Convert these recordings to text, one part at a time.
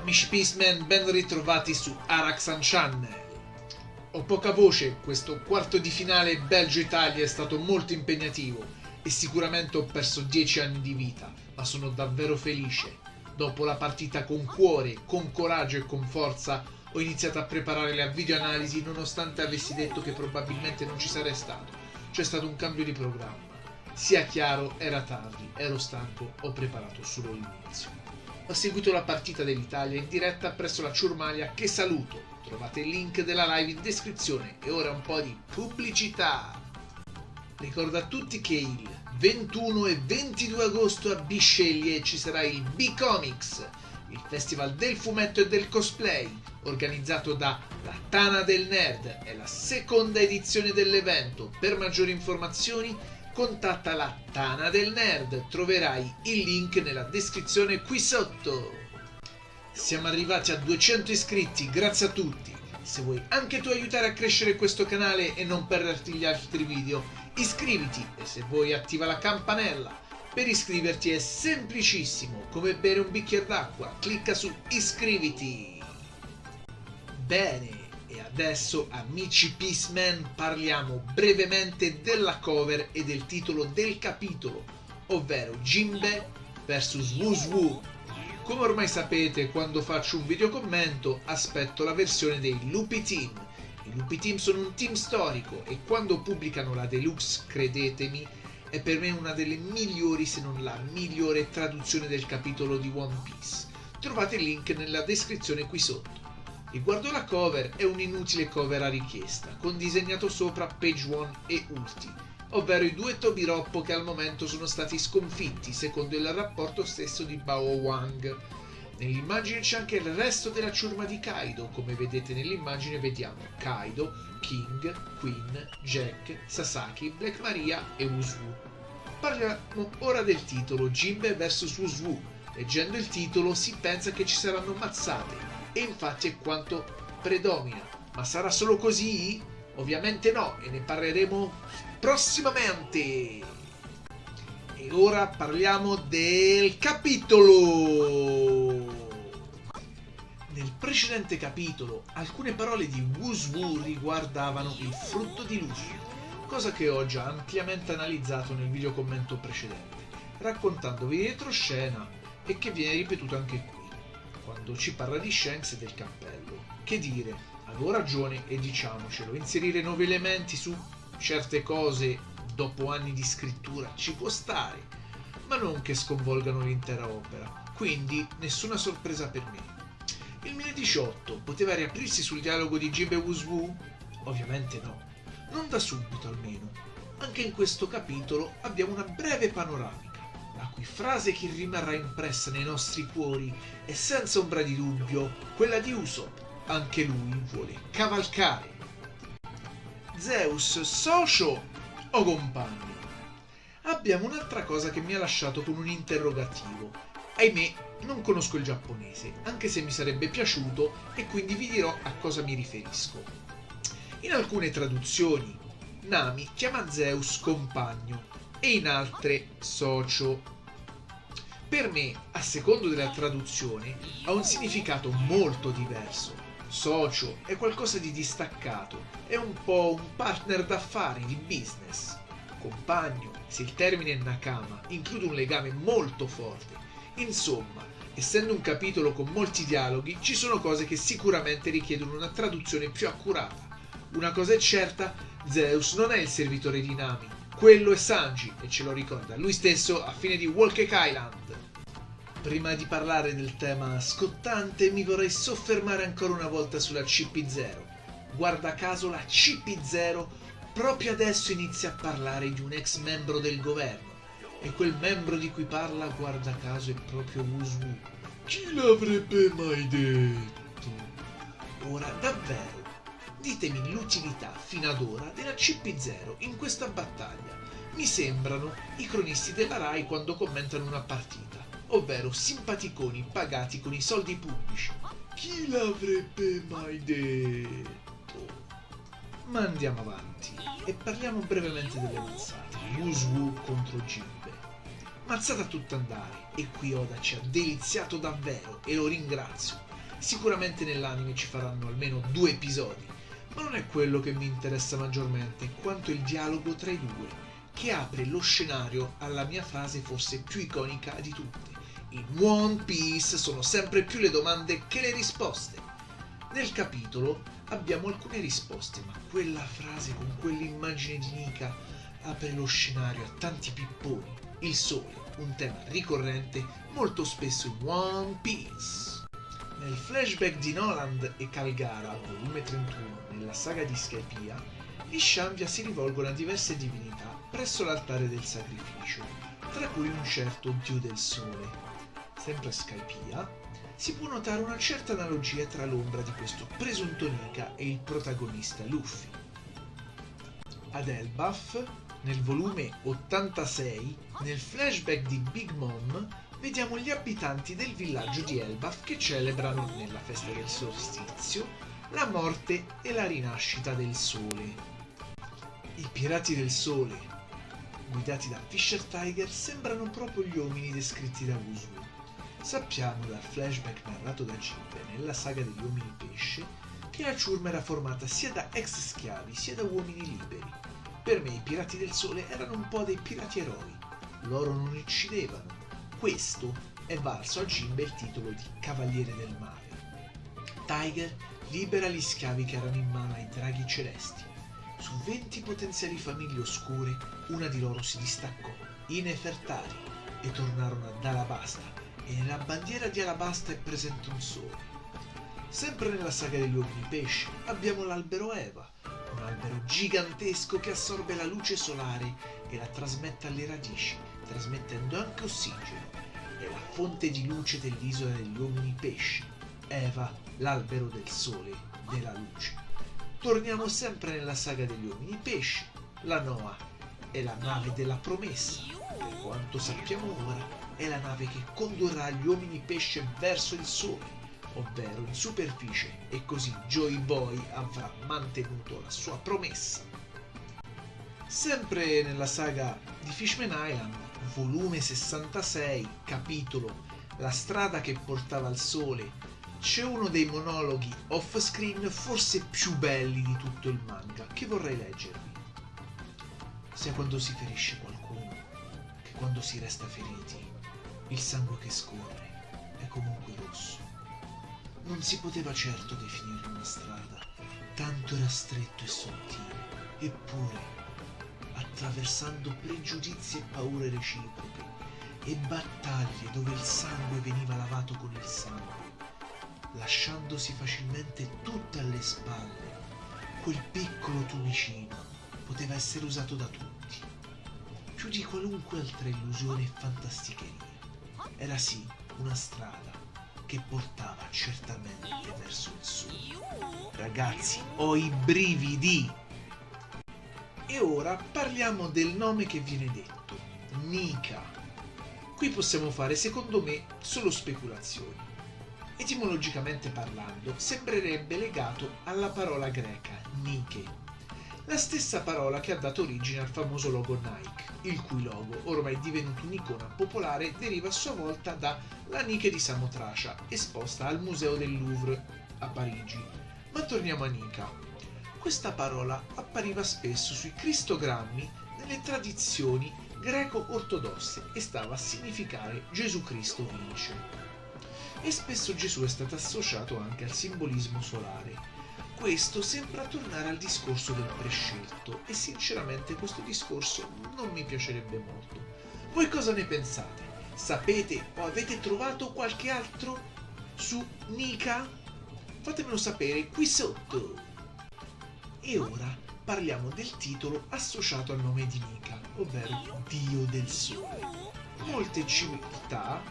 Amici Peaceman, ben ritrovati su Araxan Channel. Ho poca voce, questo quarto di finale Belgio-Italia è stato molto impegnativo e sicuramente ho perso 10 anni di vita, ma sono davvero felice. Dopo la partita con cuore, con coraggio e con forza, ho iniziato a preparare la videoanalisi nonostante avessi detto che probabilmente non ci sarei stato. C'è stato un cambio di programma. Sia chiaro, era tardi, ero stanco, ho preparato solo l'inizio. Ho seguito la partita dell'Italia in diretta presso la Ciurmalia che saluto. Trovate il link della live in descrizione e ora un po' di pubblicità. Ricordo a tutti che il 21 e 22 agosto a Bisceglie ci sarà il B-Comics, il festival del fumetto e del cosplay, organizzato da La Tana del Nerd. È la seconda edizione dell'evento. Per maggiori informazioni contatta la Tana del Nerd, troverai il link nella descrizione qui sotto. Siamo arrivati a 200 iscritti, grazie a tutti. Se vuoi anche tu aiutare a crescere questo canale e non perderti gli altri video, iscriviti e se vuoi attiva la campanella. Per iscriverti è semplicissimo, come bere un bicchiere d'acqua, clicca su iscriviti. Bene, e adesso, amici Peaceman, parliamo brevemente della cover e del titolo del capitolo, ovvero Jinbe vs Wuzwu. Come ormai sapete, quando faccio un video commento, aspetto la versione dei Lupi Team. I Lupi Team sono un team storico e quando pubblicano la deluxe, credetemi, è per me una delle migliori, se non la migliore traduzione del capitolo di One Piece. Trovate il link nella descrizione qui sotto. Riguardo la cover, è un'inutile cover a richiesta, con disegnato sopra Page One e Ulti, ovvero i due Tobiroppo che al momento sono stati sconfitti, secondo il rapporto stesso di Bao Wang. Nell'immagine c'è anche il resto della ciurma di Kaido, come vedete nell'immagine vediamo Kaido, King, Queen, Jack, Sasaki, Black Maria e Wuzwu. Parliamo ora del titolo Jinbe vs Wuzwu. Leggendo il titolo si pensa che ci saranno mazzate, e infatti è quanto predomina. Ma sarà solo così? Ovviamente no, e ne parleremo prossimamente. E ora parliamo del capitolo. Nel precedente capitolo alcune parole di Wuzwu riguardavano il frutto di luce, cosa che ho già ampiamente analizzato nel video commento precedente, raccontandovi retroscena e che viene ripetuto anche qui quando ci parla di Shanks e del cappello. Che dire, avevo ragione e diciamocelo, inserire nuovi elementi su certe cose dopo anni di scrittura ci può stare, ma non che sconvolgano l'intera opera, quindi nessuna sorpresa per me. Il 1018 poteva riaprirsi sul dialogo di Jib e Wuzwu? Ovviamente no, non da subito almeno. Anche in questo capitolo abbiamo una breve panoramica la cui frase che rimarrà impressa nei nostri cuori è senza ombra di dubbio quella di Usopp. Anche lui vuole cavalcare. Zeus, socio o compagno? Abbiamo un'altra cosa che mi ha lasciato con un interrogativo. Ahimè, non conosco il giapponese, anche se mi sarebbe piaciuto e quindi vi dirò a cosa mi riferisco. In alcune traduzioni, Nami chiama Zeus compagno e in altre socio. Per me, a secondo della traduzione, ha un significato molto diverso. Socio è qualcosa di distaccato, è un po' un partner d'affari, di business. Compagno, se il termine è nakama, include un legame molto forte. Insomma, essendo un capitolo con molti dialoghi, ci sono cose che sicuramente richiedono una traduzione più accurata. Una cosa è certa, Zeus non è il servitore di Nami, quello è Sanji e ce lo ricorda lui stesso a fine di Walker Island. Prima di parlare del tema scottante mi vorrei soffermare ancora una volta sulla CP0. Guarda caso la CP0 proprio adesso inizia a parlare di un ex membro del governo e quel membro di cui parla guarda caso è proprio Wuzwu. Chi l'avrebbe mai detto? Ora davvero Ditemi l'utilità fino ad ora della CP0 in questa battaglia. Mi sembrano i cronisti della RAI quando commentano una partita, ovvero simpaticoni pagati con i soldi pubblici. Chi l'avrebbe mai detto? Ma andiamo avanti e parliamo brevemente delle mazzate. Wuzwu contro Jinbe. Mazzata a tutto andare e qui Oda ci ha deliziato davvero e lo ringrazio Sicuramente nell'anime ci faranno almeno due episodi, ma non è quello che mi interessa maggiormente quanto il dialogo tra i due, che apre lo scenario alla mia frase forse più iconica di tutte. In One Piece sono sempre più le domande che le risposte. Nel capitolo abbiamo alcune risposte, ma quella frase con quell'immagine di Nika apre lo scenario a tanti pipponi. Il sole, un tema ricorrente molto spesso in One Piece. Nel flashback di Noland e Calgara, volume 31, nella saga di Skypiea, gli Shanvia si rivolgono a diverse divinità presso l'altare del sacrificio, tra cui un certo dio del sole. Sempre a Skypiea, si può notare una certa analogia tra l'ombra di questo presunto Nika e il protagonista Luffy. Ad Elbaf, nel volume 86, nel flashback di Big Mom, vediamo gli abitanti del villaggio di Elbaf che celebrano, nella festa del solstizio, la morte e la rinascita del sole. I pirati del sole, guidati da Fisher Tiger, sembrano proprio gli uomini descritti da Usu. Sappiamo dal flashback narrato da Jinbe nella saga degli uomini pesce che la ciurma era formata sia da ex schiavi sia da uomini liberi. Per me i pirati del sole erano un po' dei pirati eroi. Loro non uccidevano, questo è valso a Jimbe il titolo di Cavaliere del Mare. Tiger libera gli schiavi che erano in mano ai draghi celesti. Su 20 potenziali famiglie oscure, una di loro si distaccò, i Nefertari, e tornarono ad Alabasta, e nella bandiera di Alabasta è presente un sole. Sempre nella saga degli uomini pesce abbiamo l'albero Eva, un albero gigantesco che assorbe la luce solare e la trasmette alle radici, trasmettendo anche ossigeno. È la fonte di luce dell'isola degli uomini pesci. Eva, l'albero del sole, della luce. Torniamo sempre nella saga degli uomini pesci. La Noah è la nave della promessa. Per quanto sappiamo ora, è la nave che condurrà gli uomini pesce verso il sole ovvero in superficie, e così Joy Boy avrà mantenuto la sua promessa. Sempre nella saga di Fishman Island, volume 66, capitolo La strada che portava al sole, c'è uno dei monologhi off-screen forse più belli di tutto il manga che vorrei leggervi. Sia quando si ferisce qualcuno che quando si resta feriti, il sangue che scorre è comunque rosso. Non si poteva certo definire una strada, tanto era stretto e sottile, eppure, attraversando pregiudizi e paure reciproche e battaglie dove il sangue veniva lavato con il sangue, lasciandosi facilmente tutte alle spalle, quel piccolo tumicino poteva essere usato da tutti, più di qualunque altra illusione e fantasticheria. Era sì una strada che portava certamente verso il sole. Ragazzi, ho i brividi! E ora parliamo del nome che viene detto, Nika. Qui possiamo fare, secondo me, solo speculazioni. Etimologicamente parlando, sembrerebbe legato alla parola greca Nike, la stessa parola che ha dato origine al famoso logo Nike, il cui logo, ormai divenuto un'icona popolare, deriva a sua volta dalla Nike di Samotracia, esposta al Museo del Louvre a Parigi. Ma torniamo a Nika. Questa parola appariva spesso sui cristogrammi nelle tradizioni greco-ortodosse e stava a significare Gesù Cristo vince. E spesso Gesù è stato associato anche al simbolismo solare. Questo sembra tornare al discorso del prescelto e sinceramente questo discorso non mi piacerebbe molto. Voi cosa ne pensate? Sapete o avete trovato qualche altro su Nika? Fatemelo sapere qui sotto. E ora parliamo del titolo associato al nome di Nika, ovvero Dio del Sole. Molte civiltà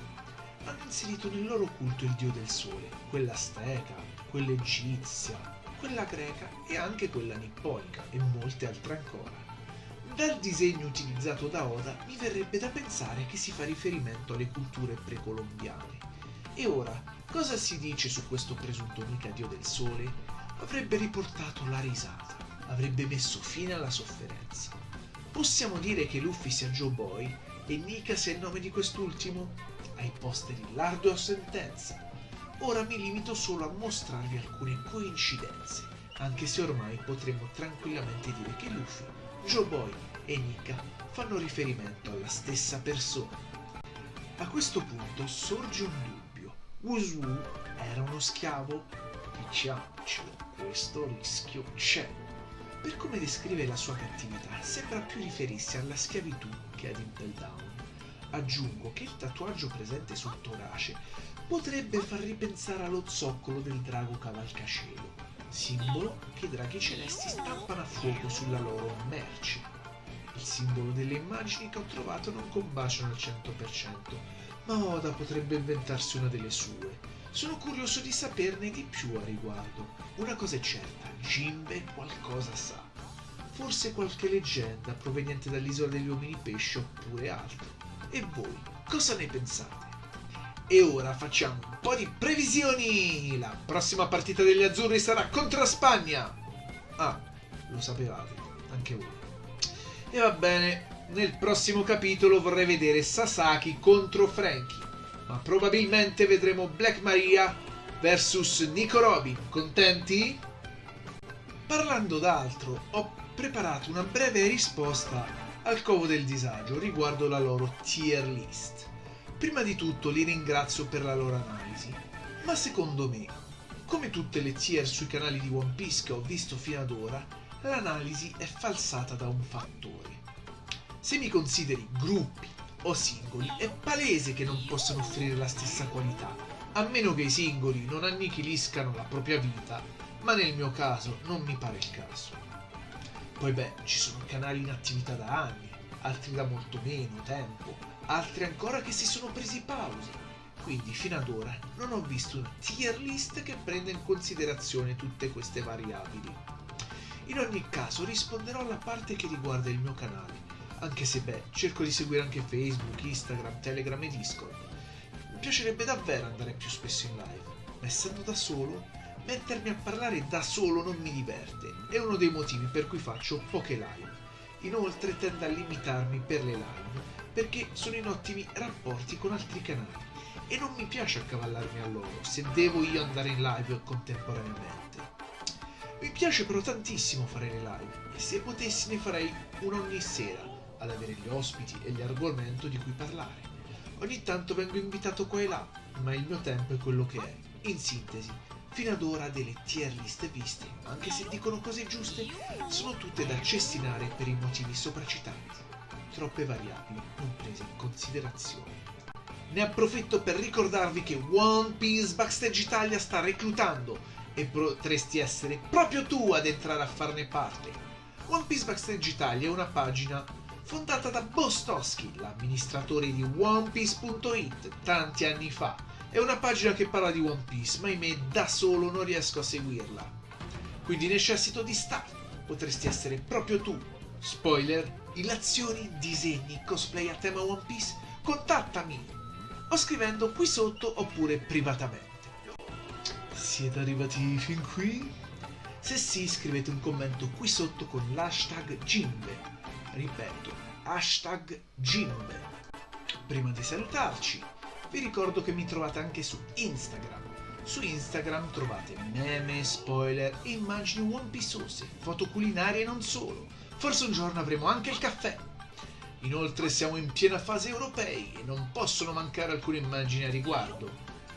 hanno inserito nel loro culto il Dio del Sole, quella azteca, quella egizia, quella greca e anche quella nipponica e molte altre ancora. Dal disegno utilizzato da Oda mi verrebbe da pensare che si fa riferimento alle culture precolombiane. E ora, cosa si dice su questo presunto Nika Dio del Sole? Avrebbe riportato la risata, avrebbe messo fine alla sofferenza. Possiamo dire che Luffy sia Joe Boy e Nika sia il nome di quest'ultimo? Ai posteri l'ardua sentenza. ora mi limito solo a mostrarvi alcune coincidenze, anche se ormai potremmo tranquillamente dire che Luffy, Joe Boy e Nika fanno riferimento alla stessa persona. A questo punto sorge un dubbio. Wuzwu era uno schiavo? Diciamocelo, questo rischio c'è. Per come descrive la sua cattività, sembra più riferirsi alla schiavitù che ad Impel Down. Aggiungo che il tatuaggio presente sul torace potrebbe far ripensare allo zoccolo del drago cavalcascielo, simbolo che i draghi celesti stampano a fuoco sulla loro merce. Il simbolo delle immagini che ho trovato non combaciano al 100%, ma Oda potrebbe inventarsi una delle sue. Sono curioso di saperne di più a riguardo. Una cosa è certa, Jimbe qualcosa sa. Forse qualche leggenda proveniente dall'isola degli uomini pesce oppure altro. E voi, cosa ne pensate? E ora facciamo un po' di previsioni! La prossima partita degli azzurri sarà contro Spagna! Ah, lo sapevate, anche voi. E va bene, nel prossimo capitolo vorrei vedere Sasaki contro Frankie, ma probabilmente vedremo Black Maria versus Nico Robin. Contenti? Parlando d'altro, ho preparato una breve risposta al covo del disagio riguardo la loro tier list. Prima di tutto li ringrazio per la loro analisi, ma secondo me, come tutte le tier sui canali di One Piece che ho visto fino ad ora, l'analisi è falsata da un fattore. Se mi consideri gruppi o singoli, è palese che non possano offrire la stessa qualità, a meno che i singoli non annichiliscano la propria vita, ma nel mio caso non mi pare il caso. Poi beh, ci sono canali in attività da anni, altri da molto meno tempo, altri ancora che si sono presi pause. Quindi fino ad ora non ho visto una tier list che prenda in considerazione tutte queste variabili. In ogni caso risponderò alla parte che riguarda il mio canale, anche se beh, cerco di seguire anche Facebook, Instagram, Telegram e Discord. Mi piacerebbe davvero andare più spesso in live, ma essendo da solo, mettermi a parlare da solo non mi diverte, è uno dei motivi per cui faccio poche live. Inoltre tendo a limitarmi per le live perché sono in ottimi rapporti con altri canali e non mi piace accavallarmi a loro se devo io andare in live contemporaneamente. Mi piace però tantissimo fare le live e se potessi ne farei una ogni sera ad avere gli ospiti e gli argomenti di cui parlare. Ogni tanto vengo invitato qua e là, ma il mio tempo è quello che è. In sintesi, fino ad ora delle tier list viste, anche se dicono cose giuste, sono tutte da cestinare per i motivi sopracitati. Troppe variabili non prese in considerazione. Ne approfitto per ricordarvi che One Piece Backstage Italia sta reclutando e potresti essere proprio tu ad entrare a farne parte. One Piece Backstage Italia è una pagina fondata da Bostoschi, l'amministratore di OnePiece.it, tanti anni fa. È una pagina che parla di One Piece, ma ahimè da solo non riesco a seguirla. Quindi necessito di staff, potresti essere proprio tu. Spoiler, illazioni, disegni, cosplay a tema One Piece? Contattami! O scrivendo qui sotto oppure privatamente. Siete arrivati fin qui? Se sì, scrivete un commento qui sotto con l'hashtag Jimbe ripeto, hashtag Jimbe. Prima di salutarci, vi ricordo che mi trovate anche su Instagram. Su Instagram trovate meme, spoiler e immagini One Pieceose, foto culinarie e non solo. Forse un giorno avremo anche il caffè. Inoltre siamo in piena fase europei e non possono mancare alcune immagini a riguardo.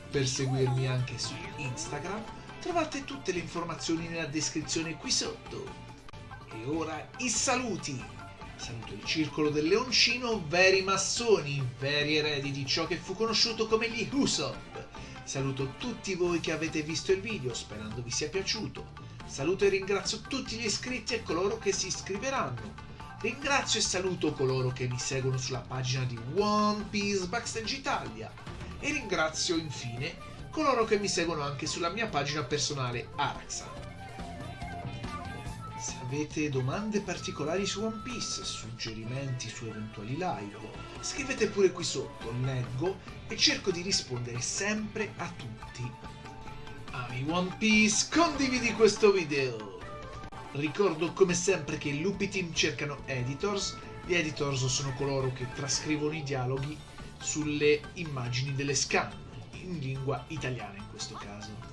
Per seguirmi anche su Instagram trovate tutte le informazioni nella descrizione qui sotto. E ora i saluti! Saluto il circolo del leoncino, veri massoni, veri eredi di ciò che fu conosciuto come gli Usopp. Saluto tutti voi che avete visto il video, sperando vi sia piaciuto. Saluto e ringrazio tutti gli iscritti e coloro che si iscriveranno. Ringrazio e saluto coloro che mi seguono sulla pagina di One Piece Backstage Italia. E ringrazio infine coloro che mi seguono anche sulla mia pagina personale Araxa. Se avete domande particolari su One Piece, suggerimenti su eventuali live, scrivete pure qui sotto, leggo e cerco di rispondere sempre a tutti. Ami One Piece, condividi questo video! Ricordo come sempre che i Lupi Team cercano editors, gli editors sono coloro che trascrivono i dialoghi sulle immagini delle scan. in lingua italiana in questo caso.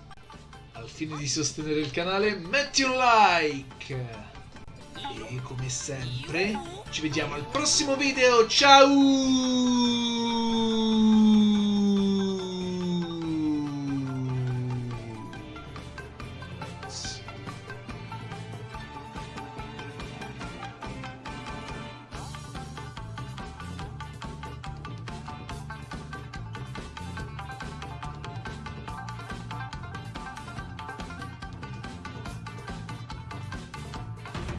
Al fine di sostenere il canale metti un like! E come sempre ci vediamo al prossimo video, ciao!